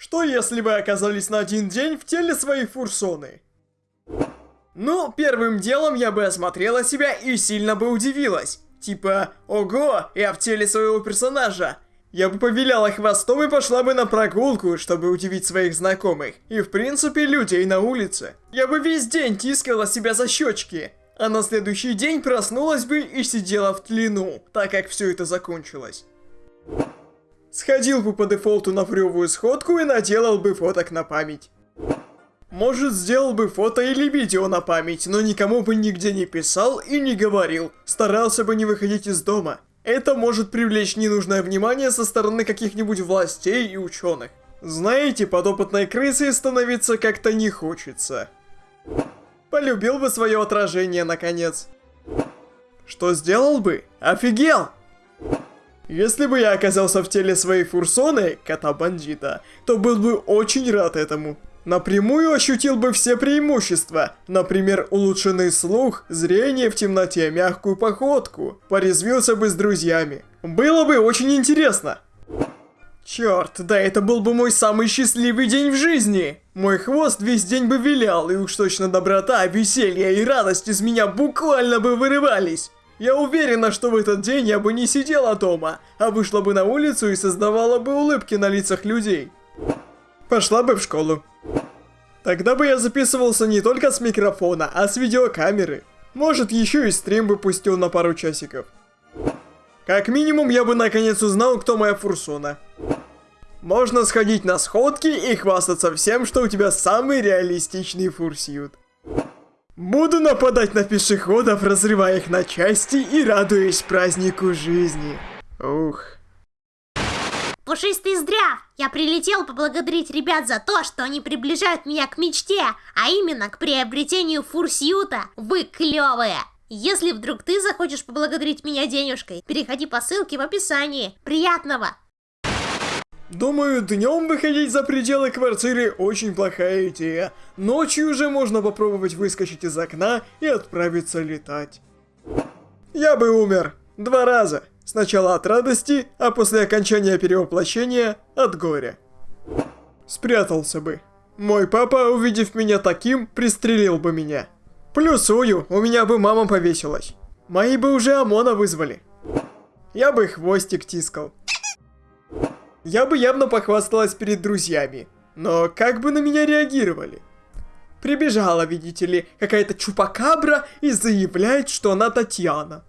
Что если вы оказались на один день в теле своей фурсоны? Ну, первым делом я бы осмотрела себя и сильно бы удивилась. Типа, ого, я в теле своего персонажа. Я бы повиляла хвостом и пошла бы на прогулку, чтобы удивить своих знакомых. И в принципе людей на улице. Я бы весь день тискала себя за щечки. А на следующий день проснулась бы и сидела в тлину, так как все это закончилось. Сходил бы по дефолту на фрёвую сходку и наделал бы фоток на память. Может, сделал бы фото или видео на память, но никому бы нигде не писал и не говорил. Старался бы не выходить из дома. Это может привлечь ненужное внимание со стороны каких-нибудь властей и ученых. Знаете, подопытной крысой становиться как-то не хочется. Полюбил бы свое отражение, наконец. Что сделал бы? Офигел! Если бы я оказался в теле своей фурсоны, кота-бандита, то был бы очень рад этому. Напрямую ощутил бы все преимущества, например, улучшенный слух, зрение в темноте, мягкую походку, порезвился бы с друзьями. Было бы очень интересно. Черт, да это был бы мой самый счастливый день в жизни. Мой хвост весь день бы вилял, и уж точно доброта, веселье и радость из меня буквально бы вырывались. Я уверена, что в этот день я бы не сидела дома, а вышла бы на улицу и создавала бы улыбки на лицах людей. Пошла бы в школу. Тогда бы я записывался не только с микрофона, а с видеокамеры. Может, еще и стрим бы пустил на пару часиков. Как минимум, я бы наконец узнал, кто моя фурсона. Можно сходить на сходки и хвастаться всем, что у тебя самый реалистичный фурсьют. Буду нападать на пешеходов, разрывая их на части и радуясь празднику жизни. Ух. Пушистый зря! Я прилетел поблагодарить ребят за то, что они приближают меня к мечте, а именно к приобретению фурсьюта. Вы клевые! Если вдруг ты захочешь поблагодарить меня денежкой, переходи по ссылке в описании. Приятного! Думаю, днем выходить за пределы квартиры очень плохая идея. Ночью уже можно попробовать выскочить из окна и отправиться летать. Я бы умер. Два раза. Сначала от радости, а после окончания перевоплощения от горя. Спрятался бы. Мой папа, увидев меня таким, пристрелил бы меня. Плюсую, у меня бы мама повесилась. Мои бы уже ОМОНа вызвали. Я бы хвостик тискал. Я бы явно похвасталась перед друзьями. Но как бы на меня реагировали? Прибежала, видите ли, какая-то чупакабра и заявляет, что она Татьяна.